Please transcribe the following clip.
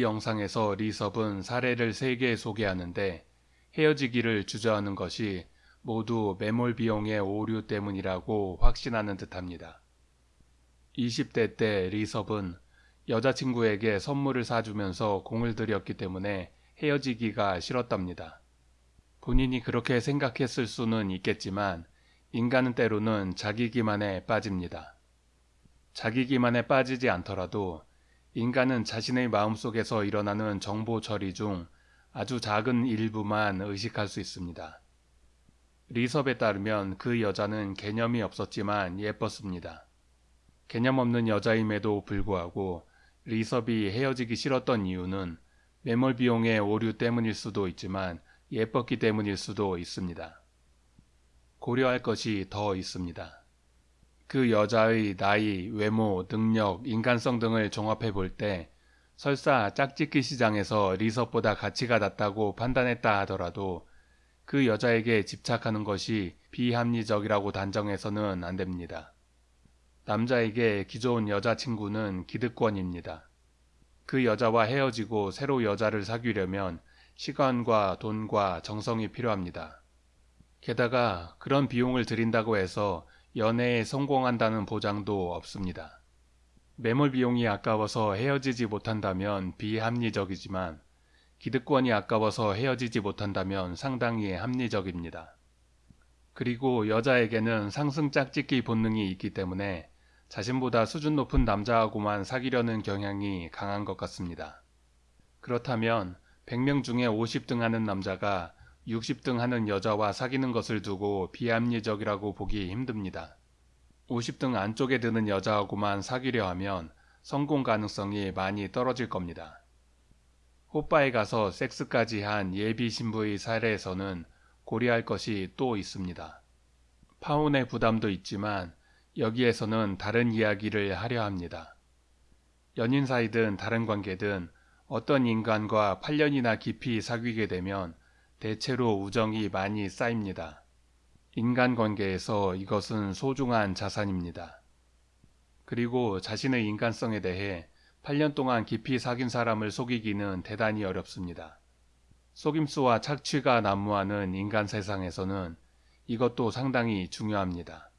이 영상에서 리섭은 사례를 3개 소개하는데 헤어지기를 주저하는 것이 모두 매몰 비용의 오류 때문이라고 확신하는 듯합니다. 20대 때 리섭은 여자친구에게 선물을 사주면서 공을 들였기 때문에 헤어지기가 싫었답니다. 본인이 그렇게 생각했을 수는 있겠지만 인간은 때로는 자기 기만에 빠집니다. 자기 기만에 빠지지 않더라도 인간은 자신의 마음속에서 일어나는 정보 처리 중 아주 작은 일부만 의식할 수 있습니다. 리섭에 따르면 그 여자는 개념이 없었지만 예뻤습니다. 개념 없는 여자임에도 불구하고 리섭이 헤어지기 싫었던 이유는 매몰 비용의 오류 때문일 수도 있지만 예뻤기 때문일 수도 있습니다. 고려할 것이 더 있습니다. 그 여자의 나이, 외모, 능력, 인간성 등을 종합해 볼 때 설사 짝짓기 시장에서 리섭보다 가치가 낮다고 판단했다 하더라도 그 여자에게 집착하는 것이 비합리적이라고 단정해서는 안 됩니다. 남자에게 기존 여자친구는 기득권입니다. 그 여자와 헤어지고 새로 여자를 사귀려면 시간과 돈과 정성이 필요합니다. 게다가 그런 비용을 들인다고 해서 연애에 성공한다는 보장도 없습니다. 매몰 비용이 아까워서 헤어지지 못한다면 비합리적이지만 기득권이 아까워서 헤어지지 못한다면 상당히 합리적입니다. 그리고 여자에게는 상승 짝짓기 본능이 있기 때문에 자신보다 수준 높은 남자하고만 사귀려는 경향이 강한 것 같습니다. 그렇다면 100명 중에 50등 하는 남자가 60등 하는 여자와 사귀는 것을 두고 비합리적이라고 보기 힘듭니다. 50등 안쪽에 드는 여자하고만 사귀려 하면 성공 가능성이 많이 떨어질 겁니다. 호빠에 가서 섹스까지 한 예비 신부의 사례에서는 고려할 것이 또 있습니다. 파혼의 부담도 있지만 여기에서는 다른 이야기를 하려 합니다. 연인 사이든 다른 관계든 어떤 인간과 8년이나 깊이 사귀게 되면 대체로 우정이 많이 쌓입니다. 인간관계에서 이것은 소중한 자산입니다. 그리고 자신의 인간성에 대해 8년 동안 깊이 사귄 사람을 속이기는 대단히 어렵습니다. 속임수와 착취가 난무하는 인간 세상에서는 이것도 상당히 중요합니다.